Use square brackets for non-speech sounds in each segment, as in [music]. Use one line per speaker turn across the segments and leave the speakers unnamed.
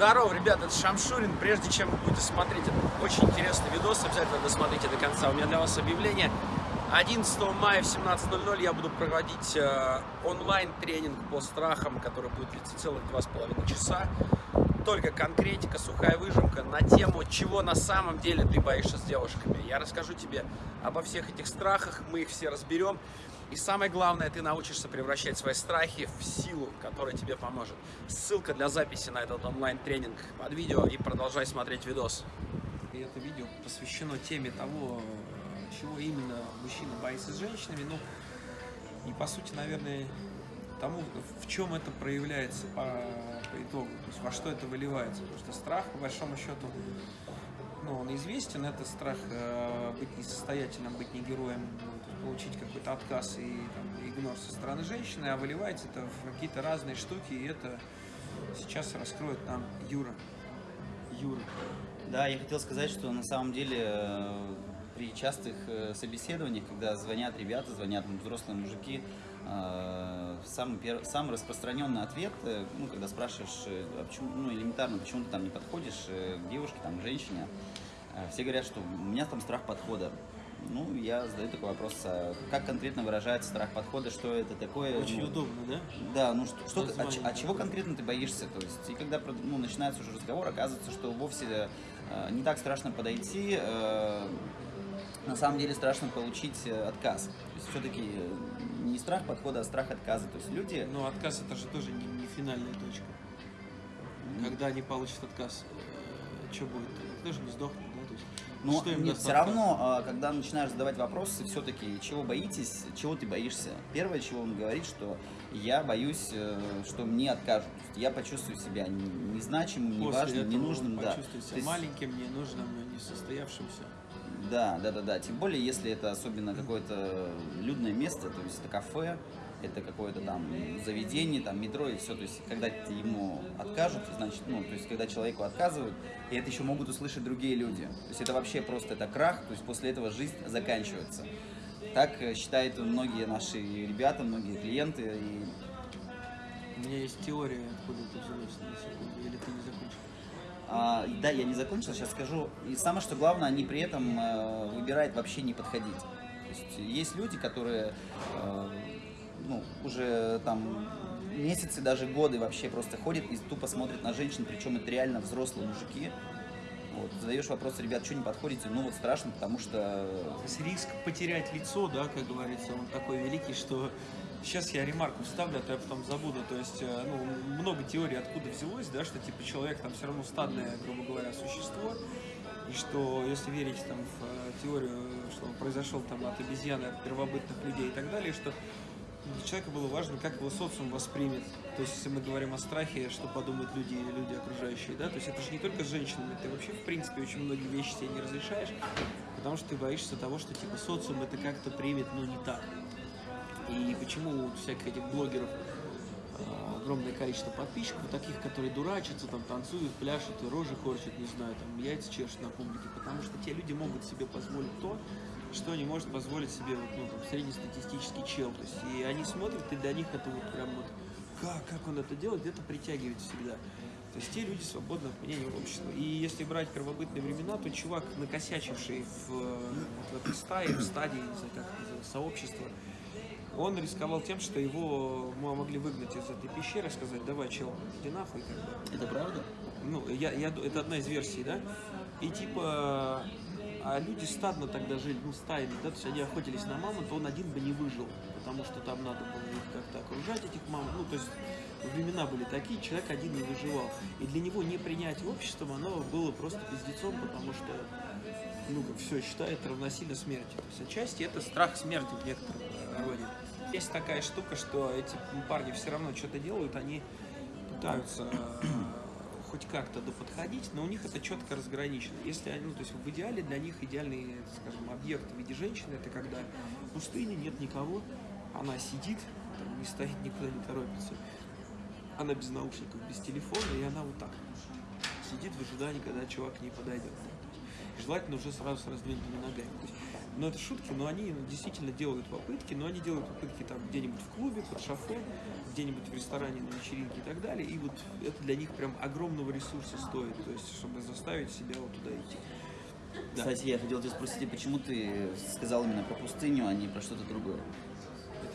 Здорово, ребята, это Шамшурин. Прежде чем вы будете смотреть этот очень интересный видос, обязательно досмотрите до конца. У меня для вас объявление. 11 мая в 17.00 я буду проводить э, онлайн-тренинг по страхам, который будет длиться целых два с половиной часа. Только конкретика, сухая выжимка на тему, чего на самом деле ты боишься с девушками. Я расскажу тебе обо всех этих страхах, мы их все разберем. И самое главное, ты научишься превращать свои страхи в силу, которая тебе поможет. Ссылка для записи на этот онлайн-тренинг под видео и продолжай смотреть видос. И это видео посвящено теме того, чего именно мужчина боится с женщинами. Ну, и по сути, наверное, тому, в чем это проявляется по, по итогу, то есть во что это выливается. Потому что страх, по большому счету, ну, он известен, это страх э, быть несостоятельным, быть не героем, получить какой-то отказ и там, игнор со стороны женщины, а выливается это в какие-то разные штуки, и это сейчас раскроет нам Юра. Юра.
Да, я хотел сказать, что на самом деле э, при частых э, собеседованиях, когда звонят ребята, звонят взрослые мужики, э, самый, перв... самый распространенный ответ, ну, когда спрашиваешь, а почему, ну, элементарно, почему ты там не подходишь к девушке, там, к женщине, все говорят, что у меня там страх подхода. Ну, я задаю такой вопрос, а как конкретно выражается страх подхода, что это такое?
Очень
ну,
удобно, да?
Да, ну что, что а, а чего конкретно ты боишься? То есть, и когда ну, начинается уже разговор, оказывается, что вовсе э, не так страшно подойти, э, на самом деле страшно получить э, отказ. То есть все-таки э, не страх подхода, а страх отказа. То есть люди...
Но отказ это же тоже не, не финальная точка. Когда они получат отказ, э, что будет? Тоже не сдохнут, да? То есть,
но что им нет, все равно, а, когда начинаешь задавать вопросы, все-таки, чего боитесь, чего ты боишься? Первое, чего он говорит, что я боюсь, что мне откажут. Я почувствую себя незначимым, неважным, ненужным.
Да. Почувствую себя есть... маленьким, ненужным, несостоявшимся.
Да, да, да, да. Тем более, если это особенно какое-то людное место, то есть это кафе, это какое-то там заведение, там метро и все. То есть, когда ему откажут, значит, ну, то есть, когда человеку отказывают, и это еще могут услышать другие люди. То есть, это вообще просто это крах, то есть, после этого жизнь заканчивается. Так э, считают многие наши ребята, многие клиенты. И...
У меня есть теория, откуда это взялось на секунду, или ты не закончил?
А, да, я не закончил, сейчас скажу. И самое что главное, они при этом э, выбирают вообще не подходить. То есть есть люди, которые э, ну, уже там месяцы, даже годы вообще просто ходят и тупо смотрят на женщин, причем это реально взрослые мужики. Вот, задаешь вопрос, ребят, что не подходите? Ну вот страшно, потому что...
Риск потерять лицо, да, как говорится, он такой великий, что Сейчас я ремарку вставлю, а то я потом забуду. То есть, э, ну, много теорий откуда взялось, да, что типа человек там все равно стадное, грубо говоря, существо. И что, если верить там в э, теорию, что он произошел там от обезьяны, от первобытных людей и так далее, что для человека было важно, как его социум воспримет. То есть, если мы говорим о страхе, что подумают люди, люди окружающие, да, то есть это же не только с женщинами, ты вообще, в принципе, очень многие вещи себе не разрешаешь, потому что ты боишься того, что, типа, социум это как-то примет, но не так. И почему у всяких этих блогеров а, огромное количество подписчиков, таких, которые дурачатся, там танцуют, пляшут, и рожи корчат, не знаю, там яйца чешут на публике, потому что те люди могут себе позволить то, что не может позволить себе вот, ну, там, среднестатистический чел. То есть, и они смотрят, и для них это вот прям вот, как, как он это делает, где-то притягивает всегда. То есть те люди свободных мнений общества. И если брать первобытные времена, то чувак, накосячивший в, в этой стае, в стадии, не знаю, как это сообщества, он рисковал тем, что его могли выгнать из этой пещеры, сказать, давай, чел, иди нахуй. Как бы.
Это правда?
Ну, я, я, это одна из версий, да? И типа, а люди стадно тогда жили, ну, стаями, да, то есть они охотились на мамонта, он один бы не выжил, потому что там надо было их как-то окружать, этих мамонтов, ну, то есть времена были такие, человек один не выживал. И для него не принять обществом, оно было просто пиздецом, потому что, ну, как все считает равносильно смерти. То есть отчасти это страх смерти в некотором роде. Есть такая штука, что эти парни все равно что-то делают, они пытаются хоть как-то доподходить, но у них это четко разграничено. Если они, ну, то есть в идеале для них идеальный, скажем, объект в виде женщины, это когда в пустыне нет никого, она сидит, там, не стоит, [laughs] никуда не торопится, она без наушников, без телефона, и она вот так сидит в ожидании, когда чувак к ней подойдет. желательно уже сразу с раздвинутыми ногами. Есть, ну, это шутки, но они действительно делают попытки, но они делают попытки там где-нибудь в клубе, под шофе, где-нибудь в ресторане, на вечеринке и так далее. И вот это для них прям огромного ресурса стоит, то есть, чтобы заставить себя вот туда идти. Да.
Кстати, я хотел тебя спросить, почему ты сказал именно про пустыню, а не про что-то другое?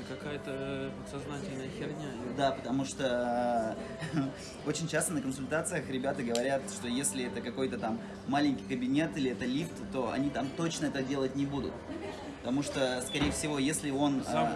Какая-то подсознательная херня.
Да, потому что э, [laughs] очень часто на консультациях ребята говорят, что если это какой-то там маленький кабинет или это лифт, то они там точно это делать не будут. Потому что, скорее всего, если он... а,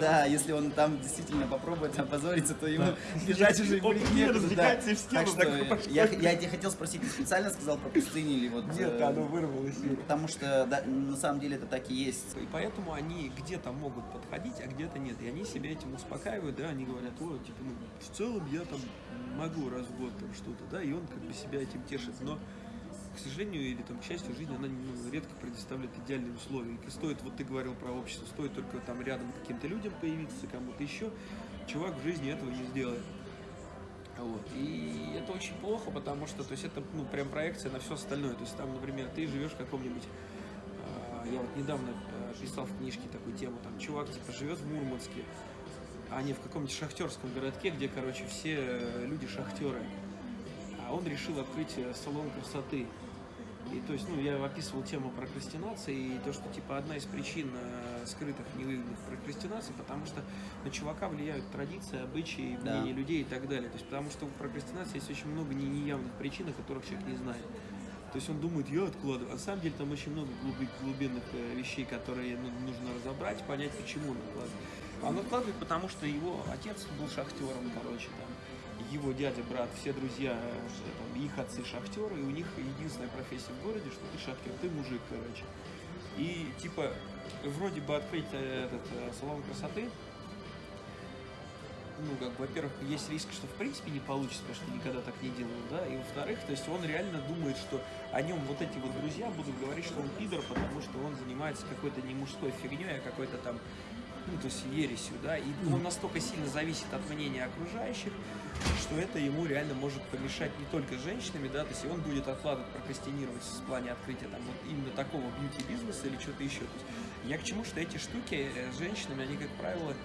да, если он там действительно попробует опозориться, то ему [laughs] бежать уже будет
не
некуда.
и в стену
Так что я, я тебе хотел спросить, ты специально сказал про пустыню или вот... э,
вырвалось.
Потому что да, на самом деле это так и есть.
И поэтому они где-то могут подходить, а где-то нет. И они себя этим успокаивают, да, они говорят, о, типа, ну, в целом я там могу раз в год там что-то, да, и он как бы себя этим тешит. Но, к сожалению, или там, к счастью, жизнь, она ну, редко предоставляет идеальные условия. И стоит, вот ты говорил про общество, стоит только там рядом каким-то людям появиться, кому-то еще, чувак в жизни этого не сделает. Вот. И это очень плохо, потому что, то есть, это, ну, прям проекция на все остальное. То есть, там, например, ты живешь в каком-нибудь а, я вот недавно э, писал в книжке такую тему, там чувак типа живет в Мурманске, а не в каком-нибудь шахтерском городке, где, короче, все э, люди шахтеры. А он решил открыть э, салон красоты. И то есть, ну, я описывал тему прокрастинации и то, что типа одна из причин э, скрытых невыгодных прокрастинаций, потому что на чувака влияют традиции, обычаи,
Да.
мнения людей и так далее. То есть, потому что у прокрастинации есть очень много не- неявных причин, о которых человек не знает. То есть он думает, я откладываю. А на самом деле там очень много глуби- глубинных э, вещей, которые ну, нужно разобрать, понять, почему он откладывает. А он откладывает, потому что его отец был шахтером, короче, там. Его дядя, брат, все друзья, э, там, их отцы шахтеры, и у них единственная профессия в городе, что ты шахтер, ты мужик, короче. И типа, вроде бы открыть э, этот э, салон красоты, ну, как бы, во-первых, есть риск, что в принципе не получится, потому что никогда так не делал, да, и во-вторых, то есть он реально думает, что о нем вот эти вот друзья будут говорить, что он пидор, потому что он занимается какой-то не мужской фигней, а какой-то там, ну, то есть ересью, да, и он настолько сильно зависит от мнения окружающих, что это ему реально может помешать не только женщинами, да, то есть и он будет откладывать, прокрастинировать в плане открытия там вот именно такого бьюти-бизнеса или что-то еще. То есть я к чему, что эти штуки э, с женщинами, они, как правило, то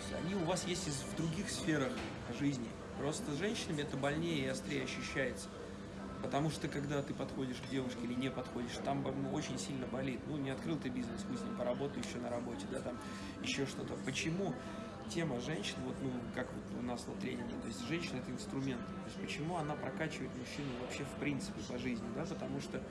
есть они у вас есть в других сферах жизни. Просто с женщинами это больнее и острее ощущается. Потому что когда ты подходишь к девушке или не подходишь, там ну, очень сильно болит. Ну, не открыл ты бизнес, мы с ним поработай еще на работе, да, там еще что-то. Почему тема женщин, вот, ну, как вот у нас на тренинге, то есть женщина это инструмент. То есть почему она прокачивает мужчину вообще в принципе по жизни, да, потому что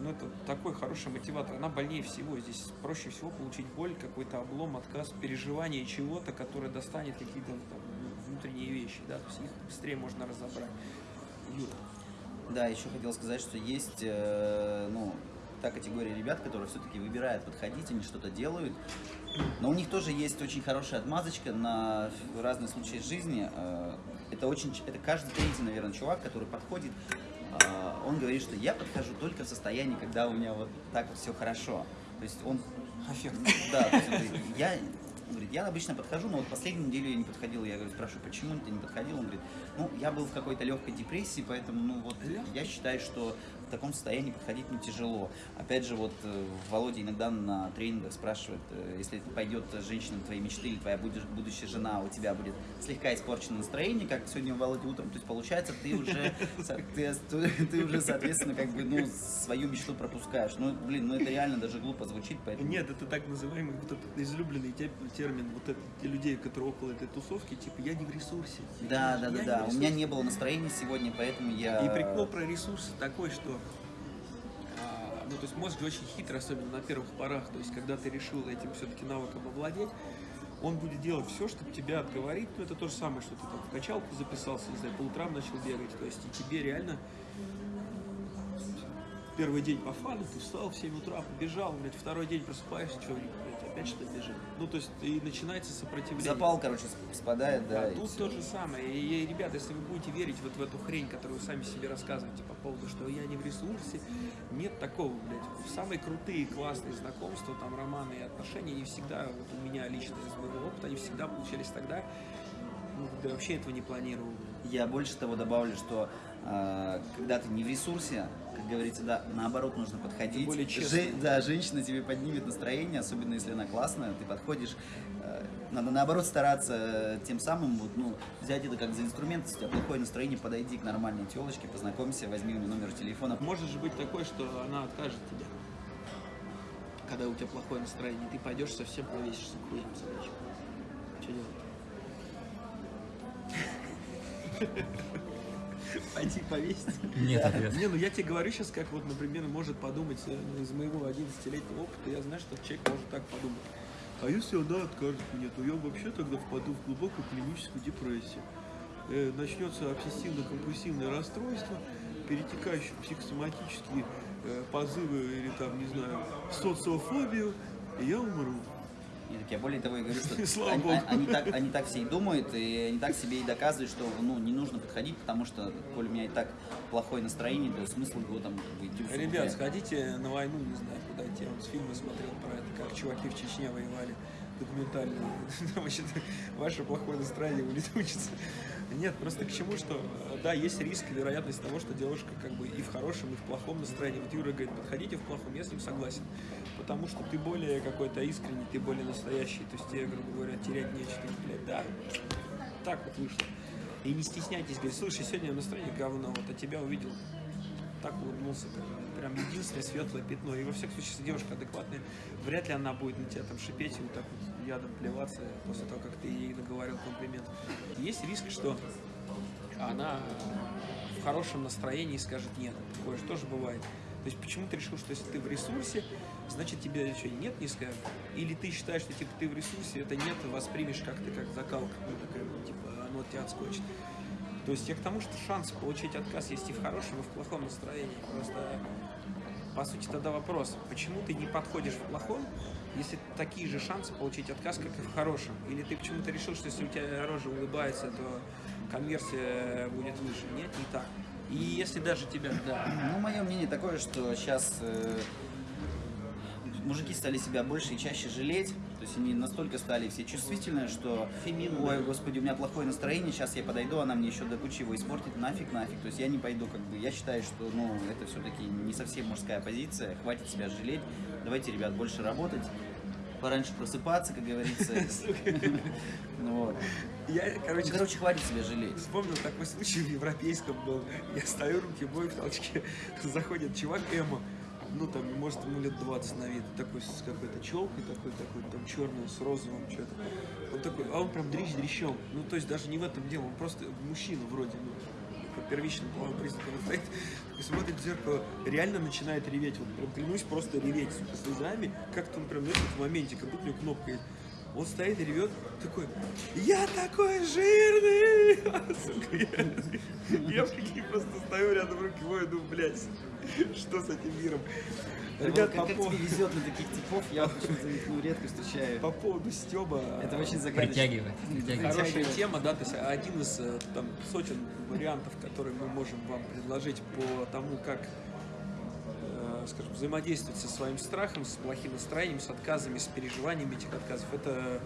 ну, это такой хороший мотиватор. Она больнее всего. Здесь проще всего получить боль, какой-то облом, отказ, переживание чего-то, которое достанет какие-то ну, внутренние вещи. Да? То есть их быстрее можно разобрать. Юра.
Да, еще хотел сказать, что есть, э, ну, та категория ребят, которые все-таки выбирают подходить, они что-то делают. Но у них тоже есть очень хорошая отмазочка на разные случаи жизни. Э, Это очень, это каждый третий, наверное, чувак, который подходит, э, он говорит, что я подхожу только в состоянии, когда у меня вот так вот все хорошо. То есть он
Аффект.
да, есть я, говорит, я обычно подхожу, но вот последнюю неделю я не подходил. Я говорю, спрашиваю, почему ты не подходил? Он говорит, ну, я был в какой-то легкой депрессии, поэтому, ну, вот, я считаю, что в таком состоянии подходить ну, тяжело. Опять же, вот э, Володя иногда на тренингах спрашивает, э, если пойдет женщина твоей мечты или твоя будущая жена, у тебя будет слегка испорчено настроение, как сегодня у Володи утром, то есть получается, ты уже, [laughs] ты, ты уже, соответственно, как бы, ну, свою мечту пропускаешь. Ну, блин, ну это реально даже глупо звучит, поэтому...
Нет, это так называемый вот этот излюбленный те- термин вот это, те людей, которые около этой тусовки, типа я не в ресурсе.
Да, да,
Я
да,
не
да. У меня не было настроения сегодня, поэтому я.
И прикол про ресурсы такой, что ну, то есть мозг очень хитрый, особенно на первых порах. То есть, когда ты решил этим все-таки навыком овладеть, он будет делать все, чтобы тебя отговорить. Ну, это то же самое, что ты там в качалку записался, не знаю, по утрам начал бегать. То есть, и тебе реально первый день по фану, ты встал в 7 утра, побежал, блядь, второй день просыпаешься, что, блядь, опять что бежит. Ну, то есть, и начинается сопротивление.
Запал, короче, сп- спадает, да.
Да, тут то же самое. И, ребята, если вы будете верить вот в эту хрень, которую вы сами себе рассказываете по поводу, что я не в ресурсе, нет такого, блядь. Самые крутые, классные знакомства, там, романы и отношения, они всегда, вот у меня лично из моего опыта, они всегда получались тогда, ну, когда вообще этого не планировал.
Я больше того добавлю, что э, когда ты не в ресурсе, говорится, да, наоборот нужно подходить.
более честно.
Же- да, женщина тебе поднимет настроение, особенно если она классная, ты подходишь. э, надо наоборот стараться э, тем самым вот, ну, взять это как за инструмент, если у тебя плохое настроение, подойди к нормальной телочке, познакомься, возьми у нее номер телефона.
Может же быть такое, что она откажет тебе, когда у тебя плохое настроение, ты пойдешь совсем повесишься хуем собачьим. Что делать? [laughs] Пойди повеситься.
Нет ответа.
Не, ну я тебе говорю сейчас, как вот, например, может подумать э, ну, из моего 11-летнего опыта, я знаю, что человек может так подумать. А если она откажет мне, то я вообще тогда впаду в глубокую клиническую депрессию. Э, начнется обсессивно-компульсивное расстройство, перетекающие в психосоматические э, позывы или там, не знаю, социофобию, и я умру.
И так я более того и говорю, что [laughs]
Слава
они,
Богу.
они так, они так все и думают, и они так себе и доказывают, что ну, не нужно подходить, потому что, коль у меня и так плохое настроение, то смысл его там идти
Ребят, сходите на войну, не знаю, куда идти. Я вот фильмы смотрел про это, как чуваки в Чечне воевали. Документальные. [laughs] Там вообще ваше плохое настроение улетучится. Нет, просто к чему, что э, да, есть риск вероятность того, что девушка как бы и в хорошем, и в плохом настроении. Вот Юра говорит, подходите в плохом, я с ним согласен. Потому что ты более какой-то искренний, ты более настоящий. То есть тебе, грубо говоря, терять нечего. Блядь, да, так вот вышло. И не стесняйтесь, говорит, слушай, сегодня настроение говно, вот, а тебя увидел так улыбнулся, прям единственное светлое пятно. И во всяком случае, если девушка адекватная, вряд ли она будет на тебя там шипеть и вот так вот ядом плеваться после того, как ты ей наговорил комплимент. Есть риск, что она в хорошем настроении скажет нет. Такое же тоже бывает. То есть почему ты решил, что если ты в ресурсе, значит тебе что, нет не скажут? Или ты считаешь, что типа ты в ресурсе, это нет, воспримешь как-то как закалка, ну, такая, типа оно тебя отскочит. То есть я к тому, что шанс получить отказ есть и в хорошем, и в плохом настроении. Просто, по сути, тогда вопрос, почему ты не подходишь в плохом, если такие же шансы получить отказ, как и в хорошем? Или ты почему-то решил, что если у тебя рожа улыбается, то конверсия будет выше? Нет, не так. И если даже тебя, да,
Ну, мое мнение такое, что сейчас мужики стали себя больше и чаще жалеть. То есть они настолько стали все чувствительные, что
Феминные.
ой, господи, у меня плохое настроение, сейчас я подойду, она мне еще до кучи его испортит, нафиг, нафиг. То есть я не пойду, как бы, я считаю, что, ну, это все-таки не совсем мужская позиция, хватит себя жалеть. Давайте, ребят, больше работать, пораньше просыпаться, как говорится. [laughs] Ну вот.
я, короче,
Короче, хватит себя жалеть.
Вспомнил такой случай в европейском был. Я стою, руки бой в толчке. Заходит чувак Эмо. Ну, там, может, ему лет 20 на вид. Такой с какой-то челкой, такой, такой, там, черный, с розовым, что-то. Он такой, а он прям дрищ дрищом. Ну, то есть даже не в этом дело, он просто мужчина вроде, ну, по первичным половым признакам стоит, такой смотрит в зеркало, реально начинает реветь. Вот прям клянусь, просто реветь, сука, слезами. Как-то он прям, знаешь, в моменте, как будто у него кнопка есть. Он стоит и ревет, такой, я такой жирный! [laughs] Сука, я, [laughs] я прикинь, просто стою рядом, руки мою, думаю, блядь, что с этим миром? Ребят,
как,
по,
как
пов-
тебе везет на таких типов, я почему-то ну, редко встречаю.
по поводу Стеба,
Это очень загадочно.
Притягивает. притягивает.
Хорошая тема, да, то есть один из э, там сотен вариантов, которые мы можем вам предложить по тому, как, скажем, взаимодействовать со своим страхом, с плохим настроением, с отказами, с переживаниями этих отказов. Это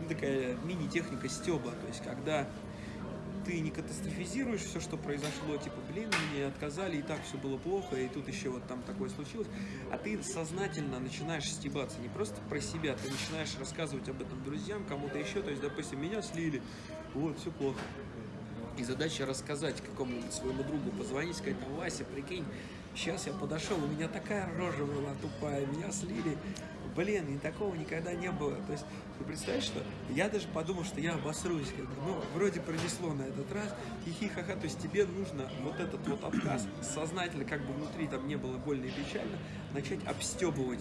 ну, такая мини-техника стеба, то есть когда ты не катастрофизируешь все, что произошло, типа, блин, мне отказали, и так все было плохо, и тут еще вот там такое случилось, а ты сознательно начинаешь стебаться, не просто про себя, ты начинаешь рассказывать об этом друзьям, кому-то еще, то есть, допустим, меня слили, вот, все плохо. И задача рассказать какому-нибудь своему другу, позвонить, сказать, Вася, прикинь, сейчас я подошел, у меня такая рожа была тупая, меня слили, блин, и такого никогда не было. То есть, ты представляешь, что я даже подумал, что я обосрусь, как бы, ну, вроде пронесло на этот раз, хихи-ха-ха, то есть тебе нужно вот этот вот отказ сознательно, как бы внутри там не было больно и печально, начать обстебывать.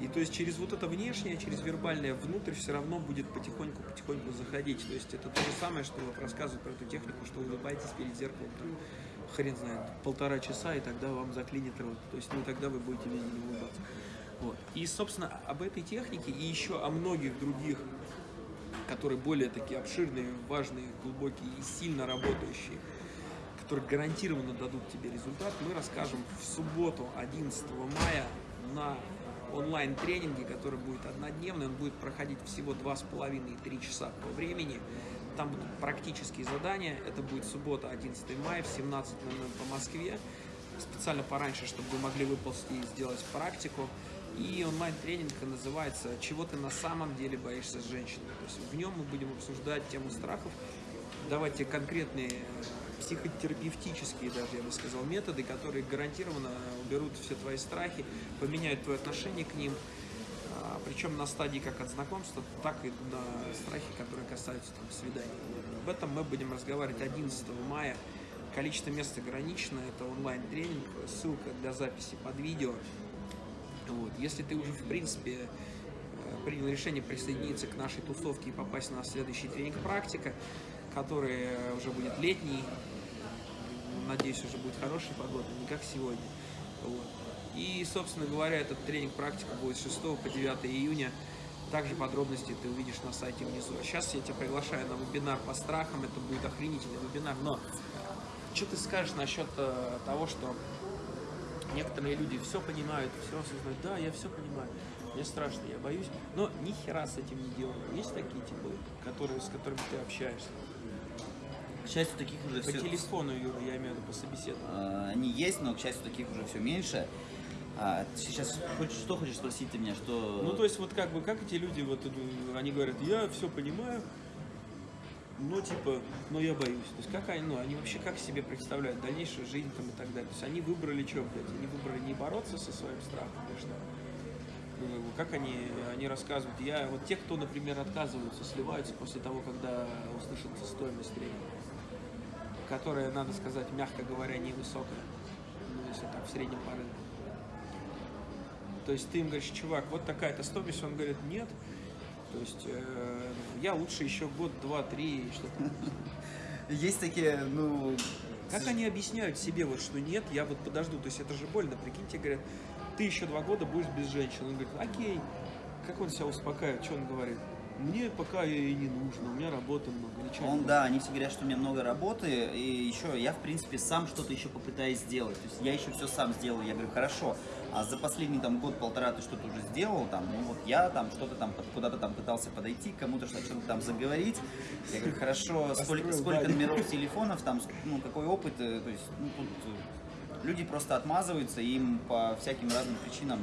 И то есть через вот это внешнее, через вербальное внутрь все равно будет потихоньку-потихоньку заходить. То есть это то же самое, что вот рассказывают про эту технику, что улыбайтесь перед зеркалом, там, хрен знает, полтора часа, и тогда вам заклинит рот. То есть, ну, тогда вы будете весь день улыбаться. Вот. И, собственно, об этой технике и еще о многих других, которые более такие обширные, важные, глубокие и сильно работающие, которые гарантированно дадут тебе результат, мы расскажем в субботу, 11 мая, на онлайн-тренинге, который будет однодневный, он будет проходить всего 2,5-3 часа по времени. Там будут практические задания. Это будет суббота, 11 мая в 17.00 по Москве. Специально пораньше, чтобы вы могли выползти и сделать практику. И онлайн-тренинг называется «Чего ты на самом деле боишься с женщиной?». То есть в нем мы будем обсуждать тему страхов, давать тебе конкретные э, психотерапевтические даже, я бы сказал, методы, которые гарантированно уберут все твои страхи, поменяют твое отношение к ним, причем на стадии как от знакомства, так и на страхи, которые касаются там, свиданий. Об этом мы будем разговаривать 11 мая. Количество мест ограничено, это онлайн-тренинг, ссылка для записи под видео. Вот. Если ты уже, в принципе, э, принял решение присоединиться к нашей тусовке и попасть на следующий тренинг «Практика», который уже будет летний, надеюсь, уже будет хорошая погода, не как сегодня. Вот. И, собственно говоря, этот тренинг «Практика» будет с 6 по 9 июня. Также подробности ты увидишь на сайте внизу. А сейчас я тебя приглашаю на вебинар по страхам. Это будет охренительный вебинар. Но что ты скажешь насчет э, того, что некоторые люди все понимают, все осознают. Да, я все понимаю. Мне страшно, я боюсь. Но ни хера с этим не делаю. Есть такие типы, которые, с которыми ты общаешься?
К счастью, таких уже
По
все...
телефону, Юра, я имею в виду, по собеседованию.
А, Они есть, но, к счастью, таких уже все меньше. А, сейчас хочешь, что хочешь спросить ты меня, что...
Ну, то есть, вот как бы, как эти люди, вот, они говорят, я все понимаю, но, типа, но я боюсь. То есть, как они, ну, они вообще как себе представляют дальнейшую жизнь там и так далее. То есть, они выбрали что, блядь, они выбрали не бороться со своим страхом, или что? Ну, как они, они рассказывают, я, вот те, кто, например, отказываются, сливаются после того, когда услышат стоимость тренинга, которая, надо сказать, мягко говоря, невысокая, ну, если так, в среднем по рынку. То есть ты им говоришь, чувак, вот такая-то стоимость, он говорит, нет. То есть э, я лучше еще год, два, три, что-то.
Есть такие, ну...
Как они объясняют себе, вот, что нет, я вот подожду, то есть это же больно, прикиньте, говорят, ты еще два года будешь без женщин. Он говорит, окей, как он себя успокаивает, что он говорит? Мне пока и не нужно, у меня работы много. чё
Он, да, они все говорят, что у меня много работы, и еще я, в принципе, сам что-то еще попытаюсь сделать. То есть я еще все сам сделаю. Я говорю, хорошо, а за последний там год-полтора ты что-то уже сделал, там, ну вот я там что-то там куда-то там пытался подойти, кому-то что- что-то там заговорить. Я говорю, хорошо, сколько,
Построил
сколько номеров телефонов, там, ну, какой опыт, э, то есть, ну, тут э, люди просто отмазываются, им по всяким разным причинам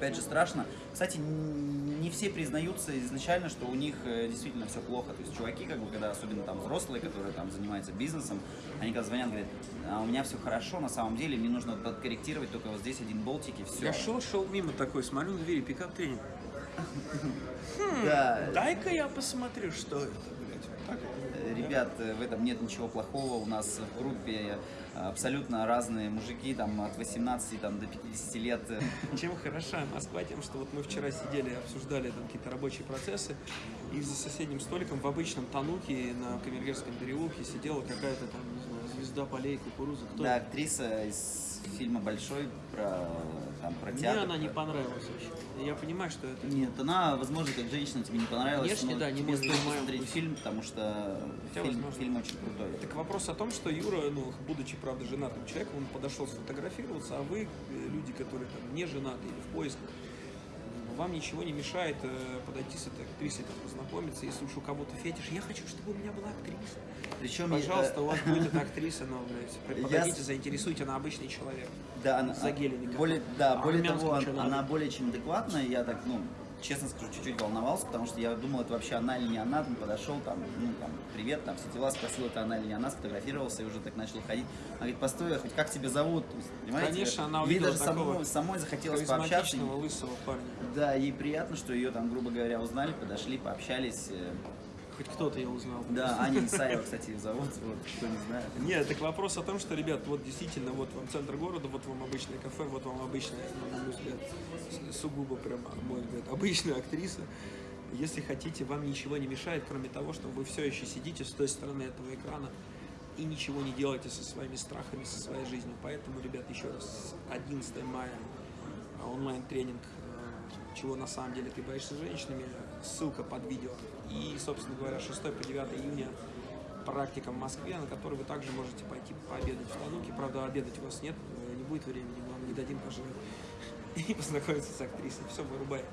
опять же, страшно. Кстати, не все признаются изначально, что у них э, действительно все плохо. То есть чуваки, как бы, когда особенно там взрослые, которые там занимаются бизнесом, они когда звонят, говорят, а у меня все хорошо, на самом деле, мне нужно подкорректировать только вот здесь один болтик и все.
Я шел, шел мимо такой, смотрю на двери, пикап тренинг. [laughs]
Да,
Дай-ка я посмотрю, что это, блядь. Вот так это.
э, ребят, э, в этом нет ничего плохого. У нас в группе э, абсолютно разные мужики, там от 18 там, до 50 лет. [laughs]
Чем хороша Москва? Тем, что вот мы вчера сидели, обсуждали там какие-то рабочие процессы, и за соседним столиком в обычном тануке на Камергерском переулке сидела какая-то там, не знаю, звезда полей, кукуруза. Кто?
Да, актриса из фильма «Большой» про, там, про
Мне
театр.
она не понравилась вообще. Я понимаю, что это...
Нет, она, возможно, как женщина тебе не понравилась,
Внешне,
но
да, не
тебе
можешь
стоит посмотреть
пусть.
фильм, потому что
Хотя,
фильм,
возможно.
фильм очень крутой.
Так вопрос о том, что Юра, ну, будучи, правда, женатым человеком, он подошел сфотографироваться, а вы, э, люди, которые там не женаты или в поисках, вам ничего не мешает э, подойти с этой актрисой, там, познакомиться, если уж у кого-то фетиш. Я хочу, чтобы у меня была актриса.
Причем,
Пожалуйста,
э,
у вас будет эта актриса, но, блядь, [laughs]
Я
подойдите,
с-
заинтересуйте, она обычный человек.
да, она,
Загеленный
более, да,
А
более того,
чё
он-
надо?
она более чем адекватная, я так, ну, честно скажу, чуть-чуть волновался, потому что я думал, это вообще она или не она, там подошел, там, ну, там, привет, там, все дела, спросил, это она или не она, сфотографировался и уже так начал ходить. Она говорит, постой, хоть как тебя зовут? То есть, понимаете?
Конечно, она
Ей
увидела
даже
такого
самой, самой захотелось пообщаться.
Лысого парня.
Да, ей приятно, что ее там, грубо говоря, узнали, подошли, пообщались.
Хоть кто-то я узнал.
Да, Аня Исаева, кстати, ее зовут, вот, кто не знает.
Нет, так вопрос о том, что, ребят, вот действительно, вот вам центр города, вот вам обычное кафе, вот вам обычная, ну, на мой взгляд, сугубо прям, на мой взгляд, обычная актриса. Если хотите, вам ничего не мешает, кроме того, что вы все еще сидите с той стороны этого экрана и ничего не делаете со своими страхами, со своей жизнью. Поэтому, ребят, еще раз, 11 мая онлайн-тренинг э, «Чего на самом деле ты боишься женщинами», ссылка под видео. И, собственно говоря, 6 по 9 июня практика в Москве, на которой вы также можете пойти пообедать в Тануке. Правда, обедать у вас нет, э, не будет времени, мы вам не дадим пожрать. [laughs] И познакомиться с актрисой. Все, вырубай.